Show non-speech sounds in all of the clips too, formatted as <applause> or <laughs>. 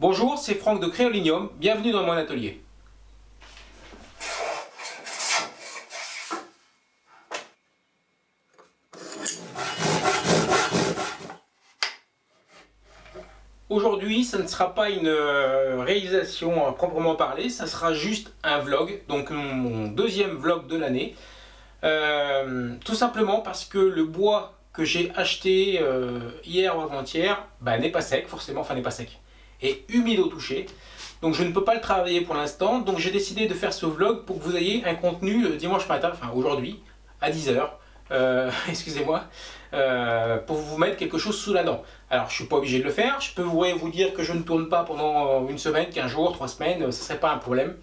Bonjour, c'est Franck de Créolinium, bienvenue dans mon atelier. Aujourd'hui, ça ne sera pas une euh, réalisation à proprement parler, ça sera juste un vlog, donc mon deuxième vlog de l'année. Euh, tout simplement parce que le bois que j'ai acheté euh, hier ou avant-hier bah, n'est pas sec, forcément, enfin n'est pas sec et humide au toucher. Donc je ne peux pas le travailler pour l'instant. Donc j'ai décidé de faire ce vlog pour que vous ayez un contenu le dimanche matin, enfin aujourd'hui, à 10h. Euh, <laughs> excusez-moi, euh, pour vous mettre quelque chose sous la dent. Alors je suis pas obligé de le faire, je peux vous, dire que je ne tourne pas pendant une semaine, 15 jours, 3 semaines, ce serait pas un problème.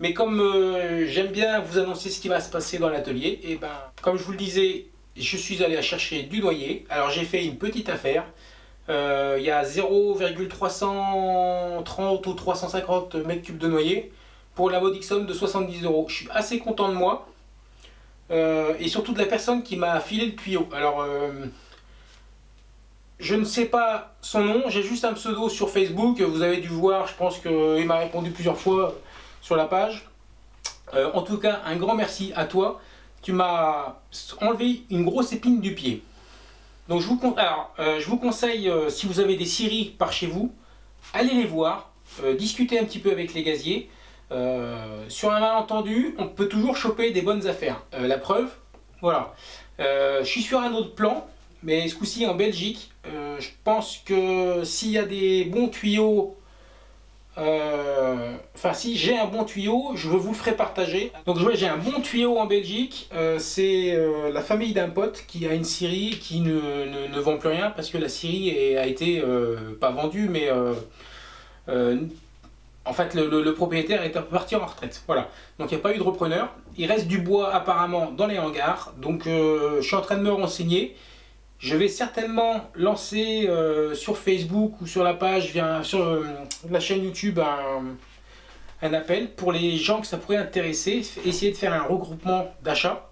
Mais comme euh, j'aime bien vous annoncer ce qui va se passer dans l'atelier, et eh ben comme je vous le disais, je suis allé chercher du noyer. Alors j'ai fait une petite affaire, euh, il y a 0,330 ou 350 mètres cubes de noyer pour la modique somme de 70 euros. Je suis assez content de moi euh, et surtout de la personne qui m'a filé le tuyau. Alors, euh, je ne sais pas son nom, j'ai juste un pseudo sur Facebook, vous avez dû voir, je pense qu'il m'a répondu plusieurs fois sur la page. en tout cas, un grand merci à toi. Tu m'as enlevé une grosse épine du pied. Donc je vous, euh, conseille, euh, si vous avez des scieries par chez vous, allez les voir, euh, discuter un petit peu avec les gaziers. sur un malentendu, on peut toujours choper des bonnes affaires. la preuve, voilà. je suis sur un autre plan, mais ce coup-ci en Belgique. je pense que s'il y a des bons tuyaux euh, enfin, si j'ai un bon tuyau, je vous le ferai partager. Donc, j'ai un bon tuyau en Belgique. Euh, c'est euh, la famille d'un pote qui a une scierie qui ne, vend plus rien parce que la scierie a été pas vendue, mais en fait, le, propriétaire est parti en retraite. Voilà. Donc, il n'y a pas eu de repreneur. Il reste du bois apparemment dans les hangars. Donc, je suis en train de me renseigner. Je vais certainement lancer euh, sur Facebook ou sur la page, sur euh, la chaîne YouTube, un, appel pour les gens que ça pourrait intéresser, essayer de faire un regroupement d'achat.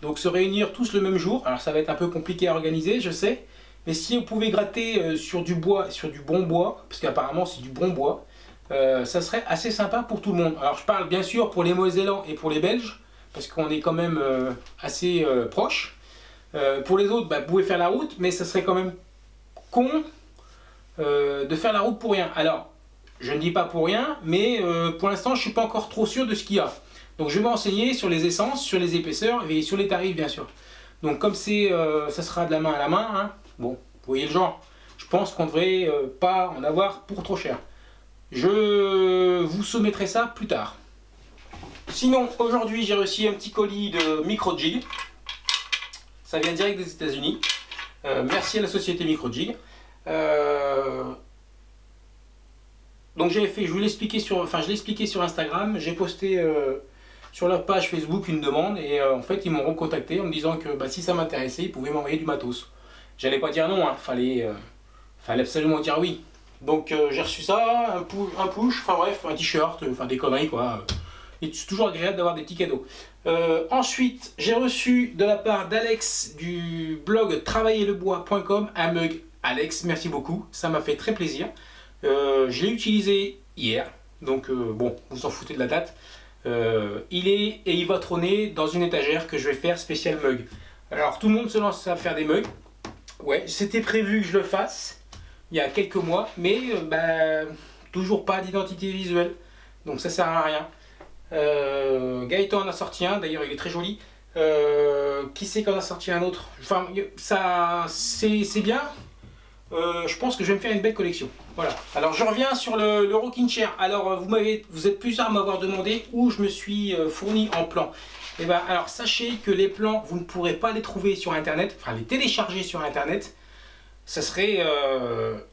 Donc se réunir tous le même jour, alors ça va être un peu compliqué à organiser, je sais, mais si vous pouvez gratter euh, sur du bois, sur du bon bois, parce qu'apparemment c'est du bon bois, ça serait assez sympa pour tout le monde. Alors je parle bien sûr pour les Mosellans et pour les Belges, parce qu'on est quand même assez proches. Euh, pour les autres, bah, vous pouvez faire la route, mais ça serait quand même con euh, de faire la route pour rien. Alors, je ne dis pas pour rien, mais euh, pour l'instant, je ne suis pas encore trop sûr de ce qu'il y a. Donc, je vais m'enseigner sur les essences, sur les épaisseurs et sur les tarifs, bien sûr. Donc, comme c'est, ça sera de la main à la main, hein, bon, vous voyez le genre. Je pense qu'on ne devrait pas en avoir pour trop cher. Je vous soumettrai ça plus tard. Sinon, aujourd'hui, j'ai reçu un petit colis de micro jig. Ça vient direct des États-Unis. Euh, merci à la société Microjig. Euh, donc j'ai fait, je vous l'expliquais sur, enfin je l'ai expliqué sur Instagram. J'ai posté euh, sur leur page Facebook une demande et en fait ils m'ont recontacté en me disant que bah, si ça m'intéressait, ils pouvaient m'envoyer du matos. J'allais pas dire non, hein. fallait, fallait absolument dire oui. Donc j'ai reçu ça, un push, enfin bref, un t-shirt, enfin des conneries quoi. Et c'est toujours agréable d'avoir des petits cadeaux. Euh, ensuite, j'ai reçu de la part d'Alex du blog travaillerlebois.com un mug. Alex, merci beaucoup, ça m'a fait très plaisir. Euh, je l'ai utilisé hier, donc euh, bon, vous en foutez de la date. il est et il va trôner dans une étagère que je vais faire spécial mug. Alors tout le monde se lance à faire des mugs. Ouais, c'était prévu que je le fasse il y a quelques mois, mais bah, toujours pas d'identité visuelle. Donc ça sert à rien. Euh, Gaëtan en a sorti un, d'ailleurs il est très joli. Euh, qui c'est qu'on a sorti un autre? Enfin, ça, c'est bien. Euh, je pense que je vais me faire une belle collection. Voilà. Alors je reviens sur le, rocking chair. Alors vous m'avez, vous êtes plusieurs à m'avoir demandé où je me suis fourni en plan. Et eh ben alors sachez que les plans, vous ne pourrez pas les trouver sur internet, enfin les télécharger sur internet. Ce serait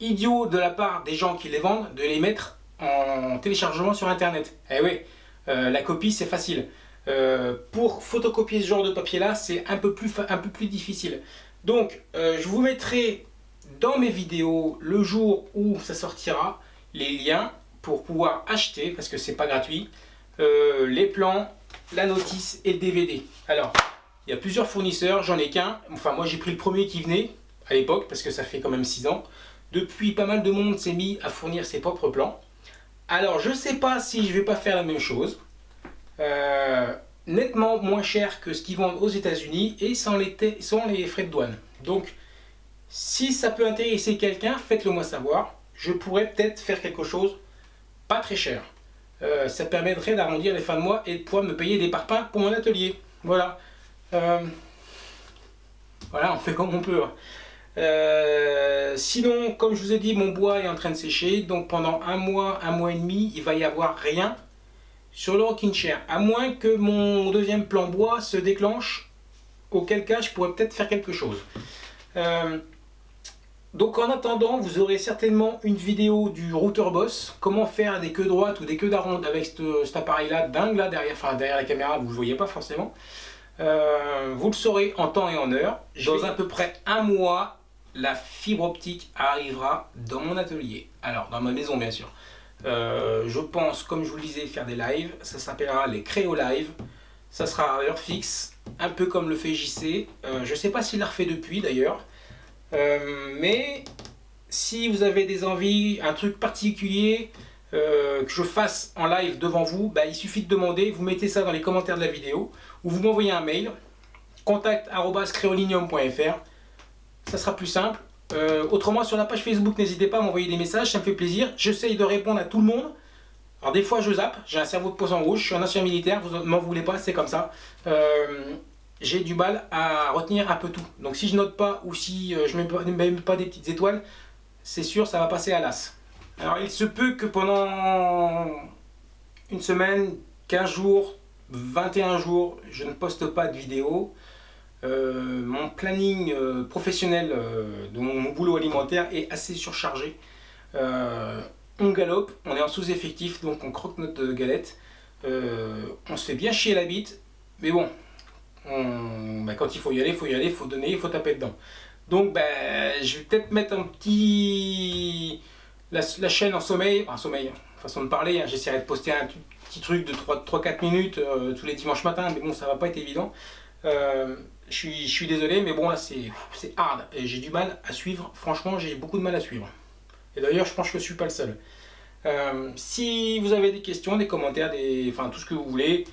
idiot de la part des gens qui les vendent de les mettre en téléchargement sur internet. Eh oui, euh, la copie, c'est facile. Euh, pour photocopier ce genre de papier là, c'est un, peu plus, un peu plus difficile. Donc, euh, je vous mettrai dans mes vidéos le jour où ça sortira les liens pour pouvoir acheter, parce que c'est pas gratuit, les plans, la notice et le DVD. Alors, il y a plusieurs fournisseurs, j'en ai qu'un. Enfin, moi j'ai pris le premier qui venait à l'époque, parce que ça fait quand même 6 ans. depuis pas mal de monde s'est mis à fournir ses propres plans. Alors je sais pas si je vais pas faire la même chose. Euh, nettement moins cher que ce qu'ils vendent aux états unis et sans les, frais de douane. Donc si ça peut intéresser quelqu'un, faites-le moi savoir. Je pourrais peut-être faire quelque chose pas très cher. Euh, ça permettrait d'arrondir les fins de mois et de pouvoir me payer des parpaings pour mon atelier. Voilà. Euh, voilà, on fait comme on peut. Hein. Sinon, comme je vous ai dit, mon bois est en train de sécher. Donc pendant un mois, un mois et demi, il va y avoir rien sur le rocking chair. À moins que mon deuxième plan bois se déclenche. Auquel cas, je pourrais peut-être faire quelque chose. Euh, donc en attendant, vous aurez certainement une vidéo du router boss. Comment faire des queues droites ou des queues d'aronde avec cet appareil-là dingue là derrière, enfin, derrière la caméra, vous ne le voyez pas forcément. Euh, vous le saurez en temps et en heure. Dans à peu près un mois, la fibre optique arrivera dans mon atelier. Alors, dans ma maison, bien sûr. Euh, je pense, comme je vous le disais, faire des lives. Ça s'appellera les Créo Live. Ça sera à heure fixe, un peu comme le fait JC. Euh, je ne sais pas s'il l'a refait depuis, d'ailleurs. mais si vous avez des envies, un truc particulier, que je fasse en live devant vous, bah, il suffit de demander, vous mettez ça dans les commentaires de la vidéo ou vous m'envoyez un mail contact.creolinium.fr ça sera plus simple. Euh, autrement sur la page Facebook n'hésitez pas à m'envoyer des messages ça me fait plaisir. J'essaye de répondre à tout le monde. Alors des fois je zappe j'ai un cerveau de poisson rouge je suis un ancien militaire vous m'en voulez pas c'est comme ça. Euh, j'ai du mal à retenir un peu tout. Donc si je note pas ou si euh, je ne mets, mets, pas des petites étoiles c'est sûr ça va passer à l'as. Alors il se peut que pendant une semaine 15 jours 21 jours, je ne poste pas de vidéo. Euh, mon planning euh, professionnel euh, de mon, boulot alimentaire est assez surchargé. on galope, on est en sous-effectif, donc on croque notre galette. on se fait bien chier la bite, mais bon, bah, quand il faut y aller, il faut y aller, il faut donner, il faut taper dedans. Donc bah, je vais peut-être mettre un petit... La, chaîne en sommeil, en sommeil, façon de parler, hein. j'essaierai de poster un petit truc de 3-4 minutes tous les dimanches matins, mais bon, ça va pas être évident. Euh, je, suis, désolé, mais bon, là, c'est hard. Et j'ai du mal à suivre. Franchement, j'ai beaucoup de mal à suivre. Et d'ailleurs, je pense que je suis pas le seul. Euh, si vous avez des questions, des commentaires, des, enfin tout ce que vous voulez,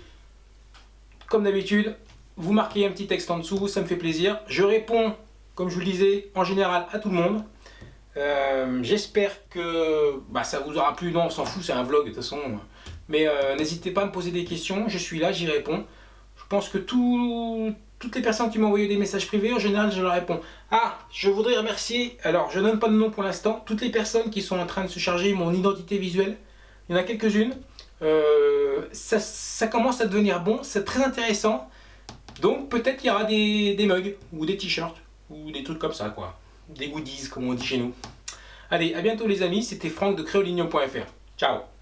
comme d'habitude, vous marquez un petit texte en dessous, ça me fait plaisir. Je réponds, comme je vous le disais, en général à tout le monde. J'espère que bah, ça vous aura plu. Non, on s'en fout, c'est un vlog de toute façon. Mais euh, n'hésitez pas à me poser des questions, je suis là, j'y réponds. Je pense que toutes les personnes qui m'ont envoyé des messages privés, en général, je leur réponds. Ah, je voudrais remercier, alors je donne pas de nom pour l'instant, toutes les personnes qui sont en train de se charger mon identité visuelle. Il y en a quelques-unes. Euh, ça, commence à devenir bon, c'est très intéressant. Donc peut-être qu'il y aura des, des mugs, ou des t-shirts, ou des trucs comme ça, quoi. Des goodies, comme on dit chez nous. Allez, à bientôt les amis, c'était Franck de créolinium.fr. Ciao